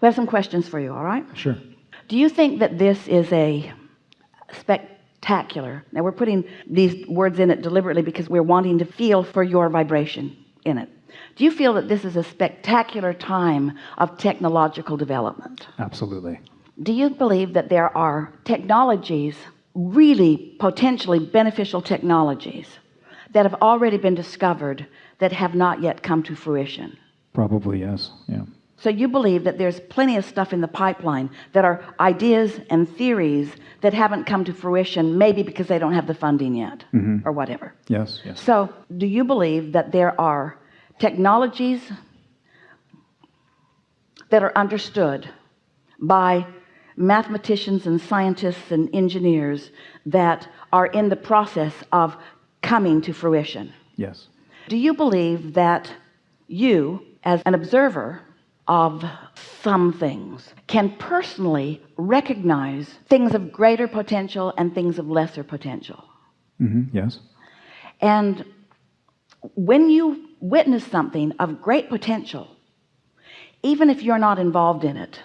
we have some questions for you all right Sure. do you think that this is a spectacular now we're putting these words in it deliberately because we're wanting to feel for your vibration in it do you feel that this is a spectacular time of technological development Absolutely. do you believe that there are technologies really potentially beneficial technologies that have already been discovered that have not yet come to fruition Probably yes. Yeah. So you believe that there's plenty of stuff in the pipeline that are ideas and theories that haven't come to fruition maybe because they don't have the funding yet mm-hmm. or whatever Yes. Yes. so do you believe that there are technologies that are understood by mathematicians and scientists and engineers that are in the process of coming to fruition Yes. do you believe that you as an observer of some things can personally recognize things of greater potential and things of lesser potential. Hmm Yes. and when you witness something of great potential even if you're not involved in it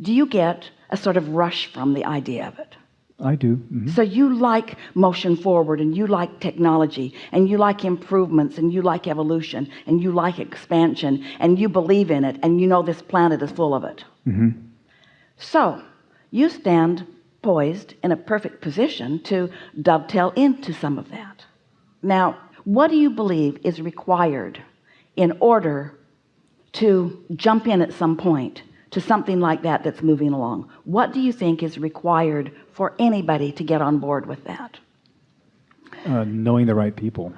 do you get a sort of rush from the idea of it I do. hmm so you like motion forward and you like technology and you like improvements and you like evolution and you like expansion and you believe in it and you know this planet is full of it. Hmm so you stand poised in a perfect position to dovetail into some of that. Now what do you believe is required in order to jump in at some point to something like that that's moving along. What do you think is required for anybody to get on board with that? Uh, knowing the right people.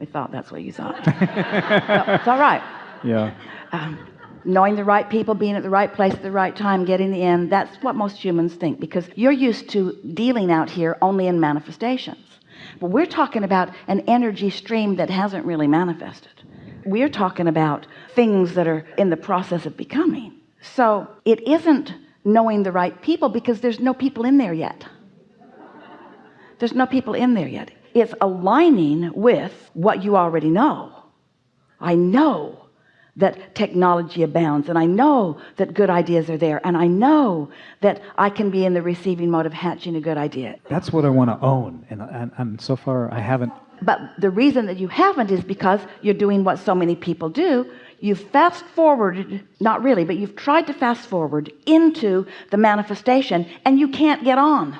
we thought that's what you thought. No, it's all right. Yeah. knowing the right people being at the right place at the right time getting the end that's what most humans think because you're used to dealing out here only in manifestations. But we're talking about an energy stream that hasn't really manifested we're talking about things that are in the process of becoming. So it isn't knowing the right people because there's no people in there yet. There's no people in there yet. It's aligning with what you already know. I know that technology abounds and I know that good ideas are there and I know that I can be in the receiving mode of hatching a good idea. That's what I want to own, and, and and so far I haven't. But the reason that you haven't is because you're doing what so many people do. You've fast forwarded not really but you've tried to fast forward into the manifestation and you can't get on.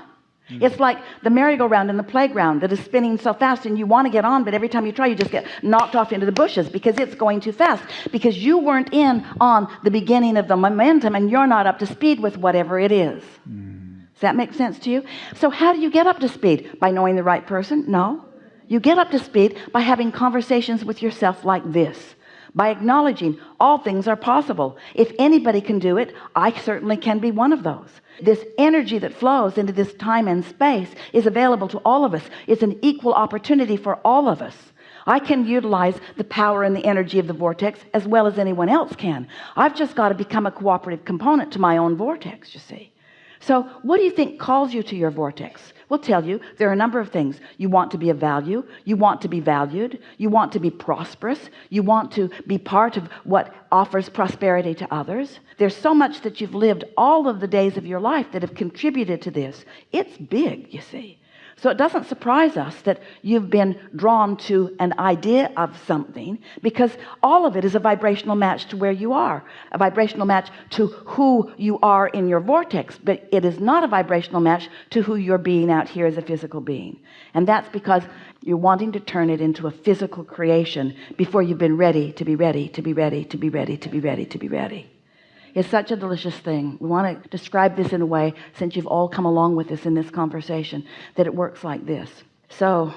Mm-hmm. It's like the merry-go-round in the playground that is spinning so fast and you want to get on but every time you try you just get knocked off into the bushes because it's going too fast. Because you weren't in on the beginning of the momentum and you're not up to speed with whatever it is. Mm. Does that make sense to you? So how do you get up to speed? By knowing the right person? No you get up to speed by having conversations with yourself like this by acknowledging all things are possible. If anybody can do it I certainly can be one of those. This energy that flows into this time and space is available to all of us. It's an equal opportunity for all of us. I can utilize the power and the energy of the vortex as well as anyone else can. I've just got to become a cooperative component to my own vortex you see. So what do you think calls you to your vortex we'll tell you there are a number of things. You want to be of value. You want to be valued. You want to be prosperous. You want to be part of what offers prosperity to others. There's so much that you've lived all of the days of your life that have contributed to this. It's big you see so it doesn't surprise us that you've been drawn to an idea of something because all of it is a vibrational match to where you are a vibrational match to who you are in your vortex but it is not a vibrational match to who you're being out here as a physical being. And that's because you're wanting to turn it into a physical creation before you've been ready to be ready to be ready to be ready to be ready to be ready it's such a delicious thing. We want to describe this in a way since you've all come along with us in this conversation that it works like this. So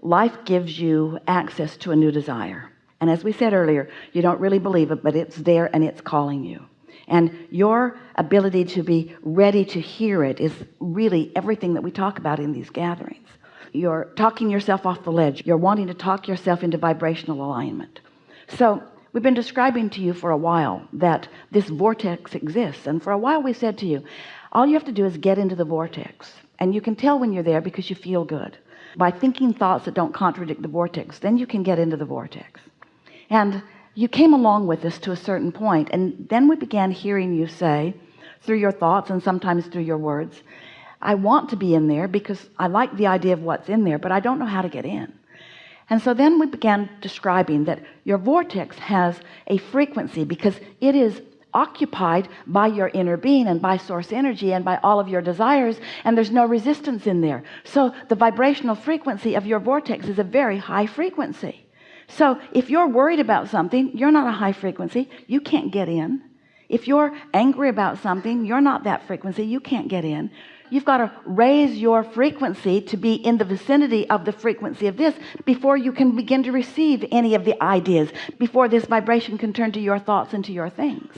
life gives you access to a new desire. And as we said earlier you don't really believe it but it's there and it's calling you. And your ability to be ready to hear it is really everything that we talk about in these gatherings. You're talking yourself off the ledge. You're wanting to talk yourself into vibrational alignment. So we've been describing to you for a while that this vortex exists. And for a while we said to you all you have to do is get into the vortex. And you can tell when you're there because you feel good. By thinking thoughts that don't contradict the vortex then you can get into the vortex. And you came along with us to a certain point and then we began hearing you say through your thoughts and sometimes through your words I want to be in there because I like the idea of what's in there but I don't know how to get in and so then we began describing that your vortex has a frequency because it is occupied by your inner being and by source energy and by all of your desires and there's no resistance in there. So the vibrational frequency of your vortex is a very high frequency. So if you're worried about something you're not a high frequency. You can't get in. If you're angry about something you're not that frequency. You can't get in you've got to raise your frequency to be in the vicinity of the frequency of this before you can begin to receive any of the ideas before this vibration can turn to your thoughts and to your things.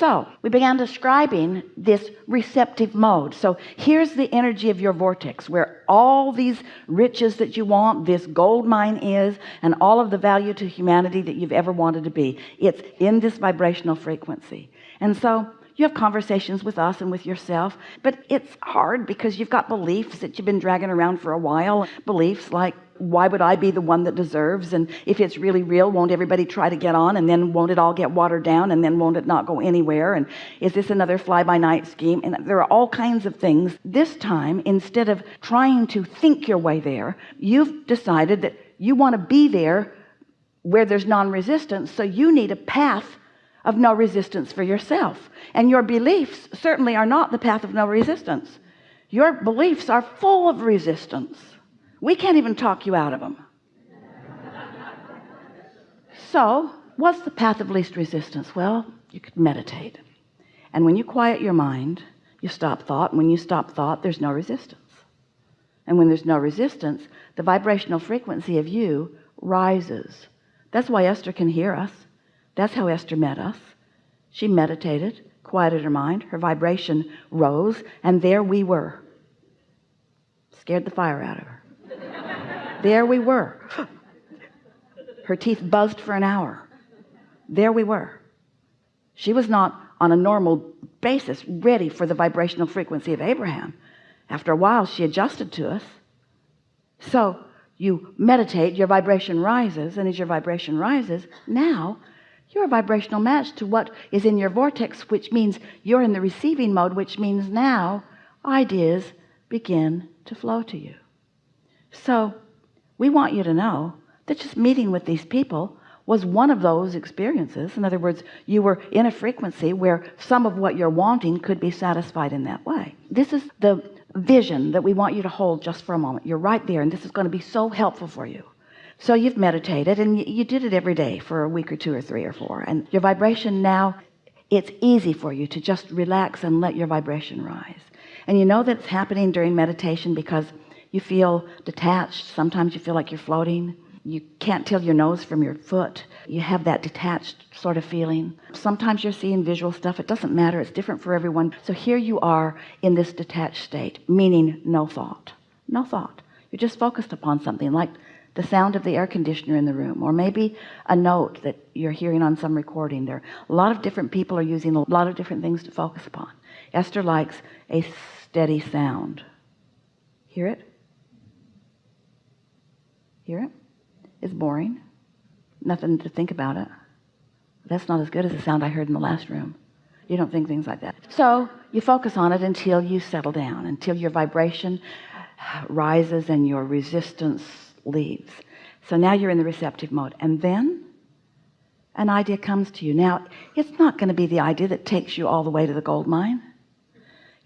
So we began describing this receptive mode. So here's the energy of your vortex where all these riches that you want this gold mine is and all of the value to humanity that you've ever wanted to be. It's in this vibrational frequency. And so you have conversations with us and with yourself but it's hard because you've got beliefs that you've been dragging around for a while. Beliefs like why would I be the one that deserves? And if it's really real won't everybody try to get on? And then won't it all get watered down? And then won't it not go anywhere? And is this another fly-by-night scheme? And there are all kinds of things. This time instead of trying to think your way there you've decided that you want to be there where there's non-resistance so you need a path of no resistance for yourself. And your beliefs certainly are not the path of no resistance. Your beliefs are full of resistance. We can't even talk you out of them so what's the path of least resistance? Well you could meditate. And when you quiet your mind you stop thought. And when you stop thought there's no resistance. And when there's no resistance the vibrational frequency of you rises. That's why Esther can hear us that's how Esther met us. She meditated quieted her mind. Her vibration rose and there we were. Scared the fire out of her. There we were. Her teeth buzzed for an hour. There we were. She was not on a normal basis ready for the vibrational frequency of Abraham. After a while she adjusted to us. So you meditate your vibration rises and as your vibration rises now you're a vibrational match to what is in your vortex which means you're in the receiving mode which means now ideas begin to flow to you. So we want you to know that just meeting with these people was one of those experiences. In other words you were in a frequency where some of what you're wanting could be satisfied in that way. This is the vision that we want you to hold just for a moment. You're right there and this is going to be so helpful for you so you've meditated and you did it every day for a week or two or three or four and your vibration now it's easy for you to just relax and let your vibration rise. And you know that it's happening during meditation because you feel detached. Sometimes you feel like you're floating. You can't tell your nose from your foot. You have that detached sort of feeling. Sometimes you're seeing visual stuff. It doesn't matter. It's different for everyone. So here you are in this detached state meaning no thought. No thought. You're just focused upon something like the sound of the air conditioner in the room or maybe a note that you're hearing on some recording there. A lot of different people are using a lot of different things to focus upon. Esther likes a steady sound. Hear it? Hear it? It's boring. Nothing to think about it. That's not as good as the sound I heard in the last room. You don't think things like that. So you focus on it until you settle down until your vibration rises and your resistance leaves so now you're in the receptive mode. And then an idea comes to you. Now it's not going to be the idea that takes you all the way to the gold mine.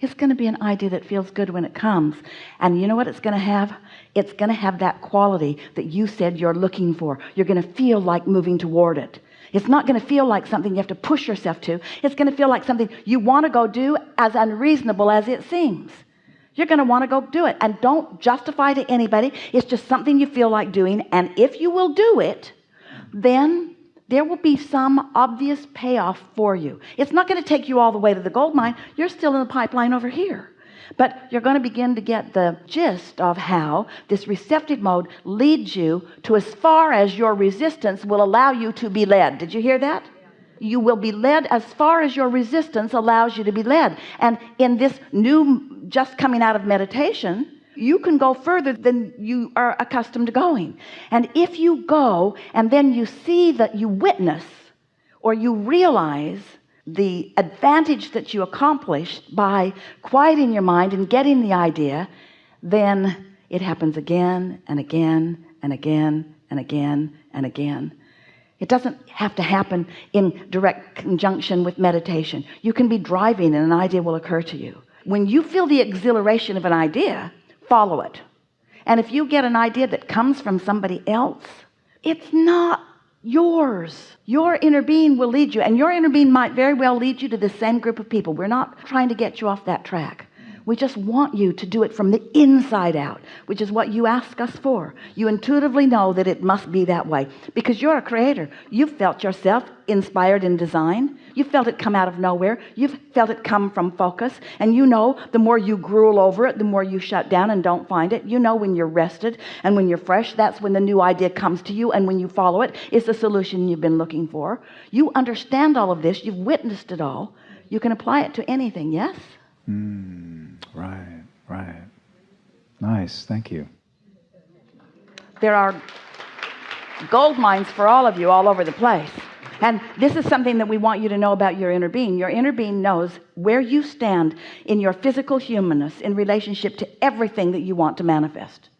It's going to be an idea that feels good when it comes. And you know what it's going to have? It's going to have that quality that you said you're looking for. You're going to feel like moving toward it. It's not going to feel like something you have to push yourself to. It's going to feel like something you want to go do as unreasonable as it seems you're going to want to go do it. And don't justify to anybody. It's just something you feel like doing. And if you will do it then there will be some obvious payoff for you. It's not going to take you all the way to the gold mine. You're still in the pipeline over here. But you're going to begin to get the gist of how this receptive mode leads you to as far as your resistance will allow you to be led. Did you hear that you will be led as far as your resistance allows you to be led. And in this new just coming out of meditation you can go further than you are accustomed to going. And if you go and then you see that you witness or you realize the advantage that you accomplished by quieting your mind and getting the idea then it happens again and again and again and again and again it doesn't have to happen in direct conjunction with meditation. You can be driving and an idea will occur to you. When you feel the exhilaration of an idea follow it. And if you get an idea that comes from somebody else it's not yours. Your inner being will lead you and your inner being might very well lead you to the same group of people. We're not trying to get you off that track we just want you to do it from the inside out which is what you ask us for. You intuitively know that it must be that way. Because you're a creator. You've felt yourself inspired in design you felt it come out of nowhere. You've felt it come from focus. And you know the more you gruel over it the more you shut down and don't find it. You know when you're rested and when you're fresh that's when the new idea comes to you. And when you follow it it's the solution you've been looking for. You understand all of this. You've witnessed it all. You can apply it to anything. Yes? Mm, right. Nice, thank you. there are gold mines for all of you all over the place. And this is something that we want you to know about your inner being. Your inner being knows where you stand in your physical humanness in relationship to everything that you want to manifest.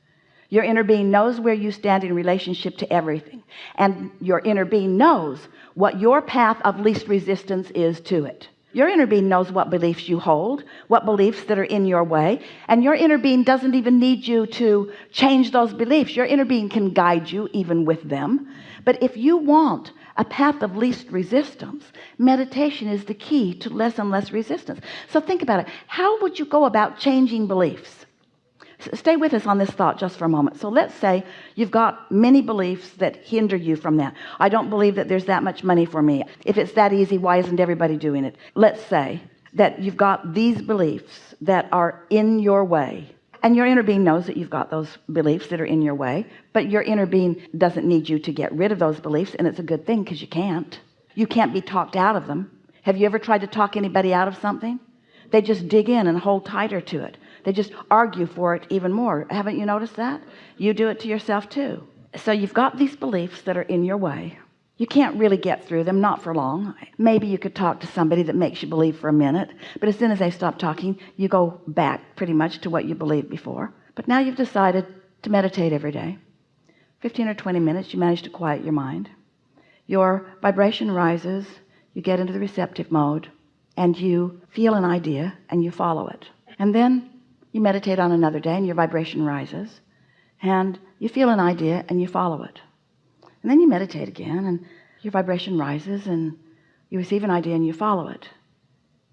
Your inner being knows where you stand in relationship to everything. And your inner being knows what your path of least resistance is to it your inner being knows what beliefs you hold what beliefs that are in your way and your inner being doesn't even need you to change those beliefs. Your inner being can guide you even with them. But if you want a path of least resistance meditation is the key to less and less resistance. So think about it. How would you go about changing beliefs stay with us on this thought just for a moment. So let's say you've got many beliefs that hinder you from that. I don't believe that there's that much money for me. If it's that easy why isn't everybody doing it? Let's say that you've got these beliefs that are in your way. And your inner being knows that you've got those beliefs that are in your way but your inner being doesn't need you to get rid of those beliefs and it's a good thing because you can't. You can't be talked out of them. Have you ever tried to talk anybody out of something? They just dig in and hold tighter to it they just argue for it even more. Haven't you noticed that? You do it to yourself too. So you've got these beliefs that are in your way. You can't really get through them not for long. Maybe you could talk to somebody that makes you believe for a minute but as soon as they stop talking you go back pretty much to what you believed before. But now you've decided to meditate every day. 15 or 20 minutes you manage to quiet your mind. Your vibration rises you get into the receptive mode and you feel an idea and you follow it. And then you meditate on another day and your vibration rises and you feel an idea and you follow it. And then you meditate again and your vibration rises and you receive an idea and you follow it.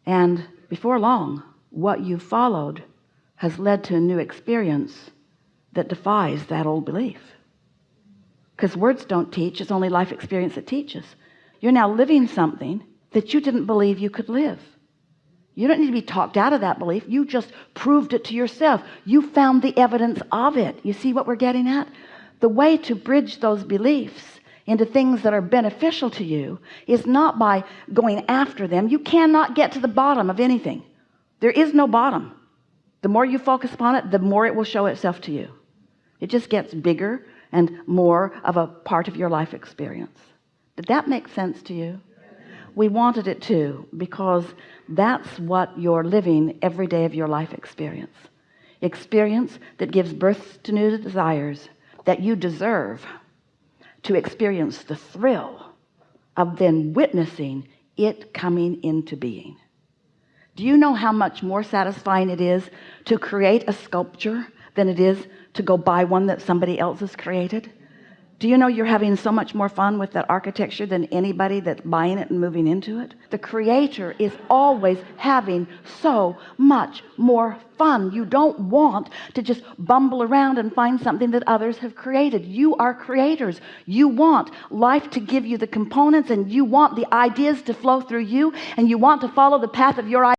And before long what you followed has led to a new experience that defies that old belief. Because words don't teach it's only life experience that teaches. You're now living something that you didn't believe you could live you don't need to be talked out of that belief. You just proved it to yourself. You found the evidence of it. You see what we're getting at? The way to bridge those beliefs into things that are beneficial to you is not by going after them. You cannot get to the bottom of anything. There is no bottom. The more you focus upon it the more it will show itself to you. It just gets bigger and more of a part of your life experience. Did that make sense to you we wanted it to because that's what you're living every day of your life experience. Experience that gives birth to new desires that you deserve to experience the thrill of then witnessing it coming into being. Do you know how much more satisfying it is to create a sculpture than it is to go buy one that somebody else has created do you know you're having so much more fun with that architecture than anybody that's buying it and moving into it? The creator is always having so much more fun. You don't want to just bumble around and find something that others have created. You are creators. You want life to give you the components and you want the ideas to flow through you and you want to follow the path of your